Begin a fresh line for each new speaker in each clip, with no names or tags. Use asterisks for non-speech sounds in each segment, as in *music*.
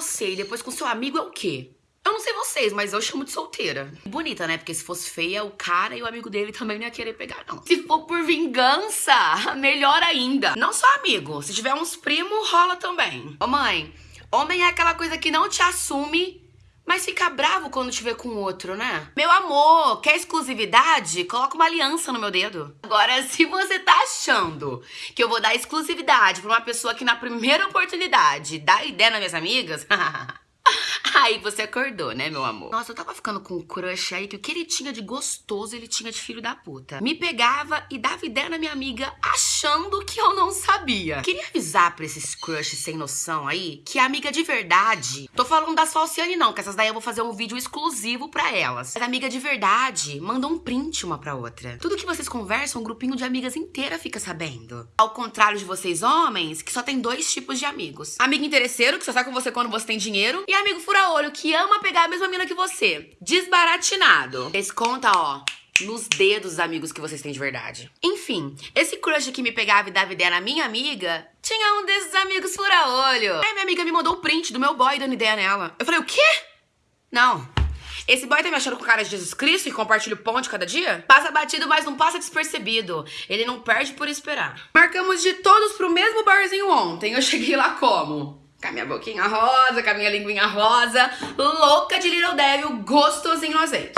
você e depois com seu amigo é o quê? Eu não sei vocês, mas eu chamo de solteira. Bonita, né? Porque se fosse feia, o cara e o amigo dele também não ia querer pegar, não. Se for por vingança, *laughs* melhor ainda. Não só amigo, se tiver uns primos, rola também. Ô mãe, homem é aquela coisa que não te assume mas fica bravo quando vê com outro, né? Meu amor, quer exclusividade? Coloca uma aliança no meu dedo. Agora, *laughs* se você tá achando que eu vou dar exclusividade pra uma pessoa que na primeira oportunidade dá ideia nas minhas amigas, *laughs* Aí você acordou, né, meu amor? Nossa, eu tava ficando com um crush aí que o que ele tinha de gostoso, ele tinha de filho da puta. Me pegava e dava ideia na minha amiga achando que eu não sabia. Queria avisar pra esses crushes sem noção aí que a amiga de verdade. Tô falando das Falciane, não, que essas daí eu vou fazer um vídeo exclusivo pra elas. Mas amiga de verdade manda um print uma pra outra. Tudo que vocês conversam, um grupinho de amigas inteira fica sabendo. Ao contrário de vocês, homens, que só tem dois tipos de amigos: amigo interesseiro, que só sai com você quando você tem dinheiro, e amigo fura-olho, que ama pegar a mesma mina que você. Desbaratinado. Eles conta, ó, nos dedos amigos que vocês têm de verdade. Enfim, esse crush que me pegava e dava ideia na minha amiga tinha um desses amigos fura-olho. Aí minha amiga me mandou o um print do meu boy dando ideia nela. Eu falei, o quê? Não. Esse boy tá me achando com cara de Jesus Cristo e compartilha o pão de cada dia? Passa batido, mas não passa despercebido. Ele não perde por esperar. Marcamos de todos pro mesmo barzinho ontem. Eu *laughs* cheguei lá como? Com a minha boquinha rosa, com a minha linguinha rosa, louca de Little Devil, gostosinho no azeite.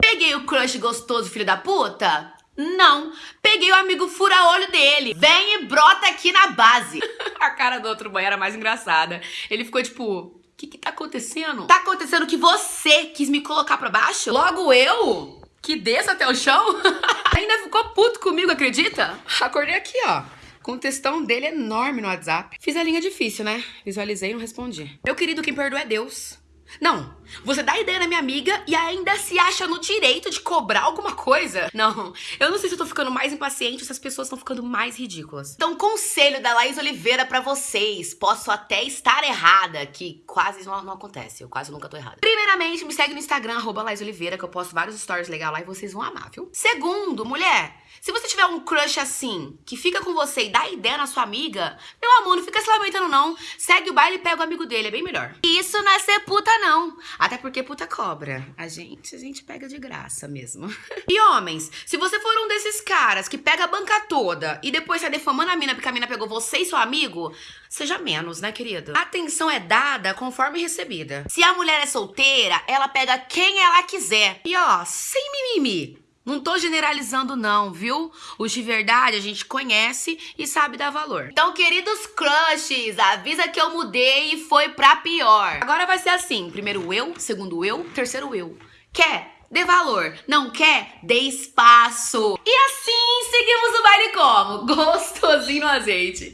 Peguei o crush gostoso, filho da puta? Não. Peguei o amigo fura-olho dele. Vem e brota aqui na base. *laughs* a cara do outro boy era mais engraçada. Ele ficou tipo, o que que tá acontecendo? Tá acontecendo que você quis me colocar pra baixo? Logo eu? Que desça até o chão? *laughs* Ainda ficou puto comigo, acredita? Acordei aqui, ó com o textão dele enorme no WhatsApp. Fiz a linha difícil, né? Visualizei e não respondi. Meu querido, quem perdoa é Deus. Não, você dá ideia na minha amiga e ainda se acha no direito de cobrar alguma coisa? Não, eu não sei se eu tô ficando mais impaciente ou se as pessoas estão ficando mais ridículas. Então, conselho da Laís Oliveira para vocês. Posso até estar errada, que quase não, não, acontece, eu quase nunca tô errada. Primeiramente, me segue no Instagram, arroba Laís Oliveira, que eu posto vários stories legais lá e vocês vão amar, viu? Segundo, mulher, se você tiver um crush assim, que fica com você e dá ideia na sua amiga, meu amor, não fica se lamentando não. Segue o baile e pega o amigo dele, é bem melhor. Isso não é ser puta não. Até porque puta cobra. A gente, a gente pega de graça mesmo. *laughs* e homens, se você for um desses caras que pega a banca toda e depois sai defamando a mina porque a mina pegou você e seu amigo, seja menos, né, querido? Atenção é dada conforme recebida. Se a mulher é solteira, ela pega quem ela quiser. E ó, sem mimimi. Não tô generalizando não, viu? Os de verdade a gente conhece e sabe dar valor. Então, queridos crushes, avisa que eu mudei e foi pra pior. Agora vai ser assim, primeiro eu, segundo eu, terceiro eu. Quer? Dê valor. Não quer? Dê espaço. E assim seguimos o baile como? *laughs* Gostosinho no azeite.